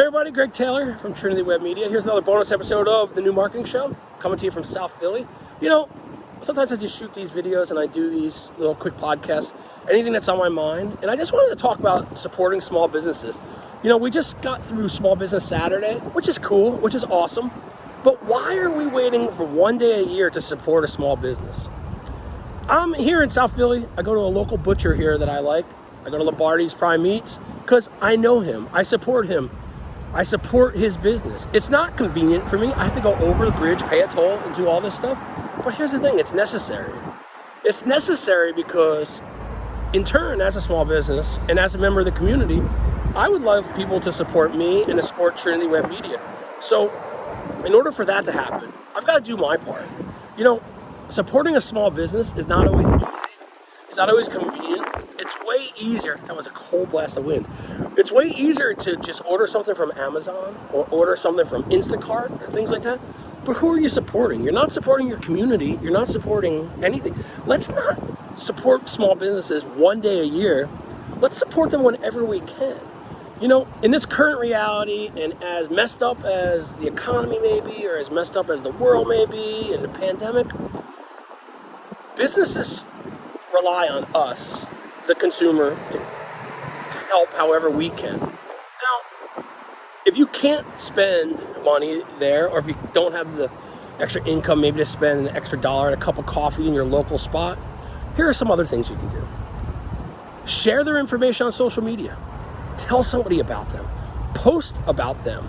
Hey everybody, Greg Taylor from Trinity Web Media. Here's another bonus episode of the New Marketing Show, coming to you from South Philly. You know, sometimes I just shoot these videos and I do these little quick podcasts, anything that's on my mind. And I just wanted to talk about supporting small businesses. You know, we just got through Small Business Saturday, which is cool, which is awesome. But why are we waiting for one day a year to support a small business? I'm here in South Philly. I go to a local butcher here that I like. I go to Lombardi's Prime Meats because I know him. I support him. I support his business. It's not convenient for me. I have to go over the bridge, pay a toll, and do all this stuff. But here's the thing, it's necessary. It's necessary because in turn, as a small business and as a member of the community, I would love people to support me and to support Trinity Web Media. So in order for that to happen, I've got to do my part. You know, supporting a small business is not always easy. It's not always convenient easier. That was a cold blast of wind. It's way easier to just order something from Amazon or order something from Instacart or things like that. But who are you supporting? You're not supporting your community. You're not supporting anything. Let's not support small businesses one day a year. Let's support them whenever we can. You know, in this current reality, and as messed up as the economy may be, or as messed up as the world may be, and the pandemic, businesses rely on us the consumer to, to help however we can. Now, if you can't spend money there, or if you don't have the extra income maybe to spend an extra dollar and a cup of coffee in your local spot, here are some other things you can do. Share their information on social media. Tell somebody about them. Post about them.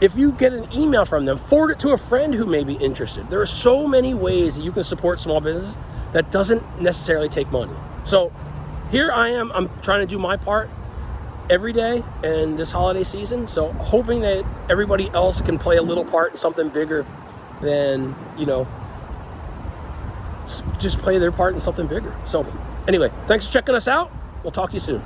If you get an email from them, forward it to a friend who may be interested. There are so many ways that you can support small business that doesn't necessarily take money. So here I am, I'm trying to do my part every day and this holiday season. So hoping that everybody else can play a little part in something bigger than, you know, just play their part in something bigger. So anyway, thanks for checking us out. We'll talk to you soon.